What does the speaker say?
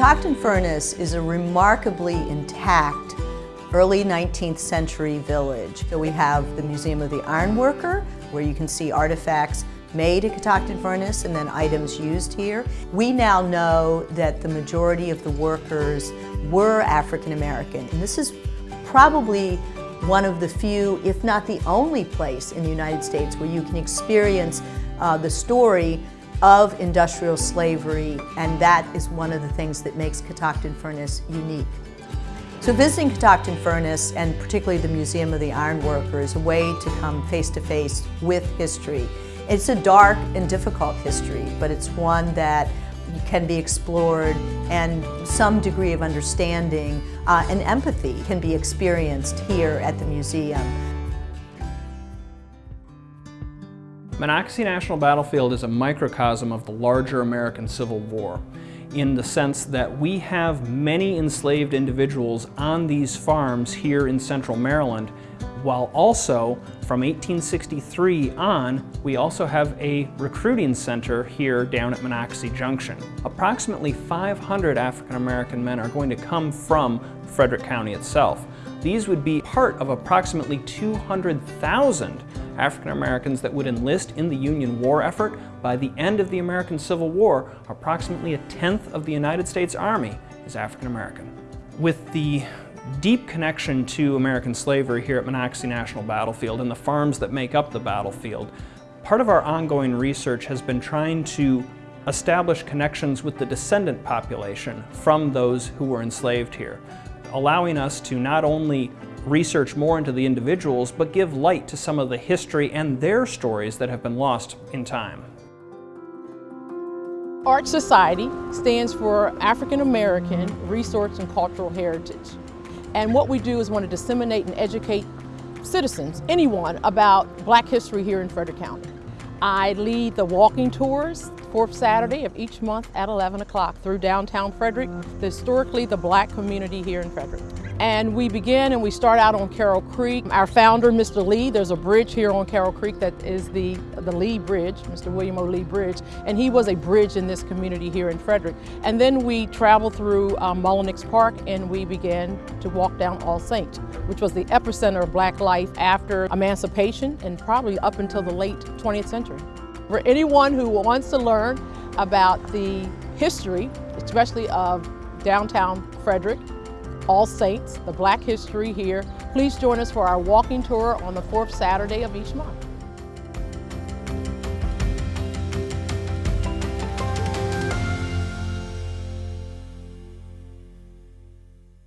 Catoctin Furnace is a remarkably intact early 19th century village. So we have the Museum of the Ironworker, where you can see artifacts made at Catoctin Furnace and then items used here. We now know that the majority of the workers were African American, and this is probably one of the few, if not the only place in the United States where you can experience uh, the story of industrial slavery, and that is one of the things that makes Catoctin Furnace unique. So visiting Catoctin Furnace, and particularly the Museum of the Ironworker, is a way to come face to face with history. It's a dark and difficult history, but it's one that can be explored and some degree of understanding uh, and empathy can be experienced here at the museum. Monocacy National Battlefield is a microcosm of the larger American Civil War in the sense that we have many enslaved individuals on these farms here in central Maryland, while also from 1863 on, we also have a recruiting center here down at Monocacy Junction. Approximately 500 African American men are going to come from Frederick County itself. These would be part of approximately 200,000 African Americans that would enlist in the Union war effort. By the end of the American Civil War, approximately a tenth of the United States Army is African American. With the deep connection to American slavery here at Monocacy National Battlefield and the farms that make up the battlefield, part of our ongoing research has been trying to establish connections with the descendant population from those who were enslaved here allowing us to not only research more into the individuals, but give light to some of the history and their stories that have been lost in time. AARCH Society stands for African American Resource and Cultural Heritage. And what we do is want to disseminate and educate citizens, anyone, about black history here in Frederick County. I lead the walking tours fourth Saturday of each month at 11 o'clock through downtown Frederick, historically the black community here in Frederick. And we begin and we start out on Carroll Creek. Our founder, Mr. Lee, there's a bridge here on Carroll Creek that is the, the Lee Bridge, Mr. William O. Lee Bridge, and he was a bridge in this community here in Frederick. And then we travel through um, Mullinix Park and we began to walk down All Saints, which was the epicenter of black life after emancipation and probably up until the late 20th century. For anyone who wants to learn about the history, especially of downtown Frederick, all Saints, the Black history here. Please join us for our walking tour on the fourth Saturday of each month.